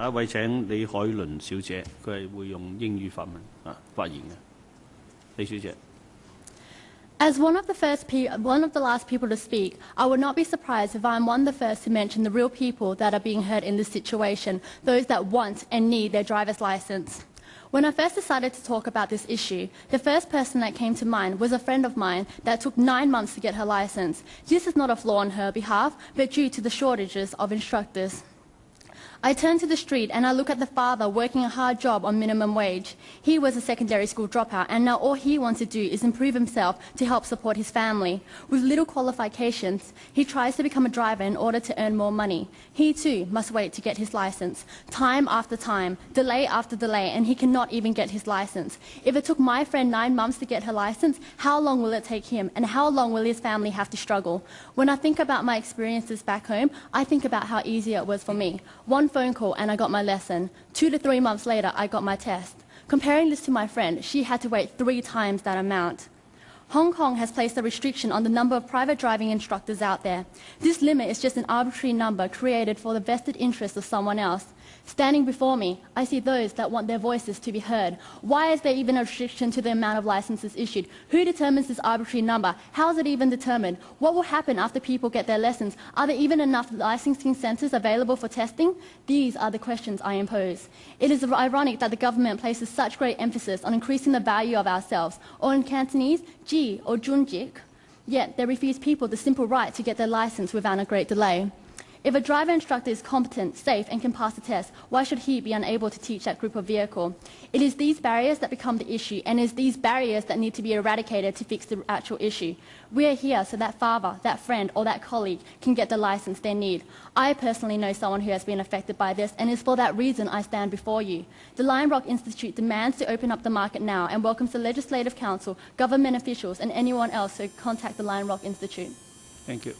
下一位请李海伦小姐，佢系会用英语发文啊发言嘅。李小姐。 As one of the first pe- one of the last people to speak, I would not be surprised if I'm one of the first to mention the real people that are being hurt in this situation, those that want and need their driver's license. When I first decided to talk about this issue, the first person that came to mind was a friend of mine that took nine months to get her license. This is not a flaw on her behalf, but due to the shortages of instructors. I turn to the street and I look at the father working a hard job on minimum wage. He was a secondary school dropout and now all he wants to do is improve himself to help support his family. With little qualifications, he tries to become a driver in order to earn more money. He too must wait to get his license. Time after time, delay after delay, and he cannot even get his license. If it took my friend nine months to get her license, how long will it take him and how long will his family have to struggle? When I think about my experiences back home, I think about how easy it was for me. One phone call and I got my lesson. Two to three months later, I got my test. Comparing this to my friend, she had to wait three times that amount. Hong Kong has placed a restriction on the number of private driving instructors out there. This limit is just an arbitrary number created for the vested interest of someone else. Standing before me, I see those that want their voices to be heard. Why is there even a restriction to the amount of licenses issued? Who determines this arbitrary number? How is it even determined? What will happen after people get their lessons? Are there even enough licensing centres available for testing? These are the questions I impose. It is ironic that the government places such great emphasis on increasing the value of ourselves, or in Cantonese, or junjik, yet they refuse people the simple right to get their license without a great delay. If a driver instructor is competent, safe, and can pass the test, why should he be unable to teach that group of vehicle? It is these barriers that become the issue, and it is these barriers that need to be eradicated to fix the actual issue. We are here so that father, that friend, or that colleague can get the license they need. I personally know someone who has been affected by this, and it's for that reason I stand before you. The Lion Rock Institute demands to open up the market now and welcomes the Legislative Council, government officials, and anyone else who contact the Lion Rock Institute. Thank you.